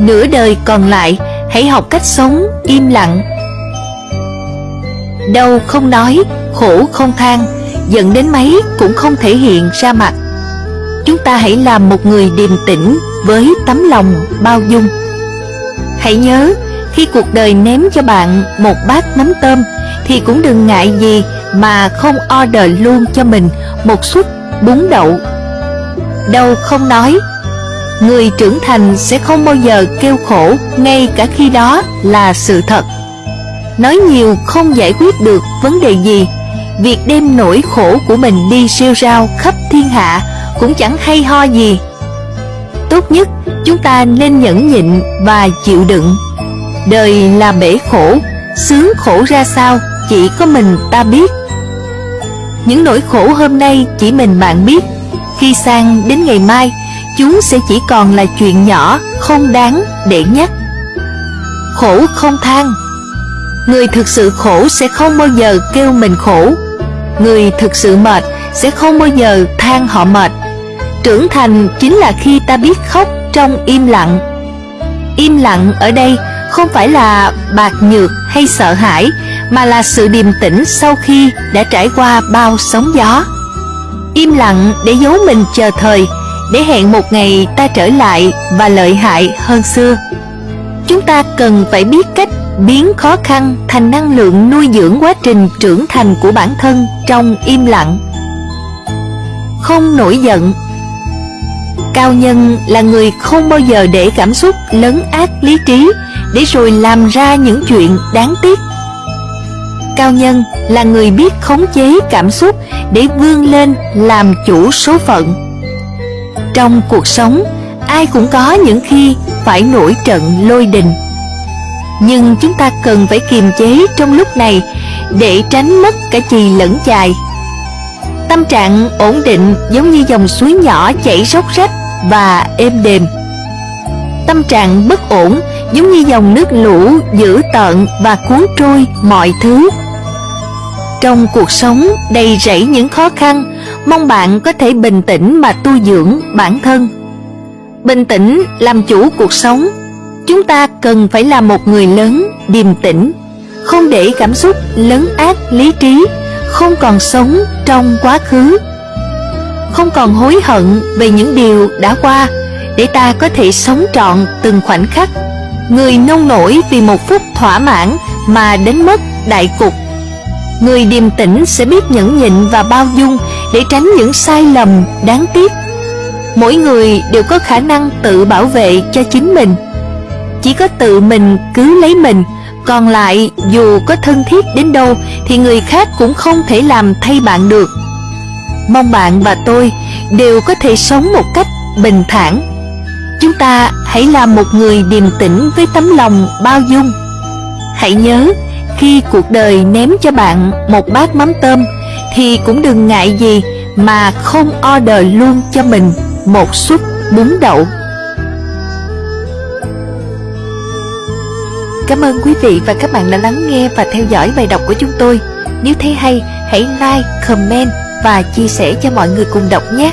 Nửa đời còn lại, Hãy học cách sống im lặng. Đau không nói, Khổ không than, Giận đến mấy cũng không thể hiện ra mặt. Chúng ta hãy làm một người điềm tĩnh Với tấm lòng bao dung. Hãy nhớ, Khi cuộc đời ném cho bạn một bát mắm tôm, Thì cũng đừng ngại gì Mà không order luôn cho mình Một suất bún đậu. Đâu không nói Người trưởng thành sẽ không bao giờ kêu khổ, Ngay cả khi đó là sự thật. Nói nhiều không giải quyết được vấn đề gì. Việc đem nỗi khổ của mình đi siêu rao khắp thiên hạ Cũng chẳng hay ho gì. Tốt nhất, chúng ta nên nhẫn nhịn và chịu đựng. Đời là bể khổ, Sướng khổ ra sao chỉ có mình ta biết. Những nỗi khổ hôm nay chỉ mình bạn biết. Khi sang đến ngày mai Chúng sẽ chỉ còn là chuyện nhỏ, Không đáng để nhắc. Khổ không than. Người thực sự khổ sẽ không bao giờ kêu mình khổ. Người thực sự mệt sẽ không bao giờ than họ mệt. Trưởng thành chính là khi ta biết khóc trong im lặng. Im lặng ở đây không phải là bạc nhược hay sợ hãi, Mà là sự điềm tĩnh sau khi đã trải qua bao sóng gió. Im lặng để giấu mình chờ thời để hẹn một ngày ta trở lại và lợi hại hơn xưa. Chúng ta cần phải biết cách biến khó khăn thành năng lượng nuôi dưỡng quá trình trưởng thành của bản thân trong im lặng. Không nổi giận. Cao nhân là người không bao giờ để cảm xúc lấn át lý trí Để rồi làm ra những chuyện đáng tiếc. Cao nhân là người biết khống chế cảm xúc Để vươn lên làm chủ số phận. Trong cuộc sống, Ai cũng có những khi phải nổi trận lôi đình. Nhưng chúng ta cần phải kiềm chế trong lúc này Để tránh mất cả chì lẫn chài. Tâm trạng ổn định giống như dòng suối nhỏ chảy róc rách và êm đềm. Tâm trạng bất ổn giống như dòng nước lũ dữ tợn và cuốn trôi mọi thứ. Trong cuộc sống đầy rẫy những khó khăn Mong bạn có thể bình tĩnh mà tu dưỡng bản thân. Bình tĩnh làm chủ cuộc sống. Chúng ta cần phải là một người lớn, điềm tĩnh, Không để cảm xúc lấn át lý trí, Không còn sống trong quá khứ. Không còn hối hận về những điều đã qua Để ta có thể sống trọn từng khoảnh khắc. Người nông nổi vì một phút thỏa mãn mà đến mất đại cục. Người điềm tĩnh sẽ biết nhẫn nhịn và bao dung để tránh những sai lầm đáng tiếc. Mỗi người đều có khả năng tự bảo vệ cho chính mình. Chỉ có tự mình cứ lấy mình, Còn lại dù có thân thiết đến đâu Thì người khác cũng không thể làm thay bạn được. Mong bạn và tôi đều có thể sống một cách bình thản. Chúng ta hãy là một người điềm tĩnh với tấm lòng bao dung. Hãy nhớ khi cuộc đời ném cho bạn một bát mắm tôm Thì cũng đừng ngại gì mà không order luôn cho mình một suất bún đậu. Cảm ơn quý vị và các bạn đã lắng nghe và theo dõi bài đọc của chúng tôi. Nếu thấy hay, hãy like, comment và chia sẻ cho mọi người cùng đọc nhé.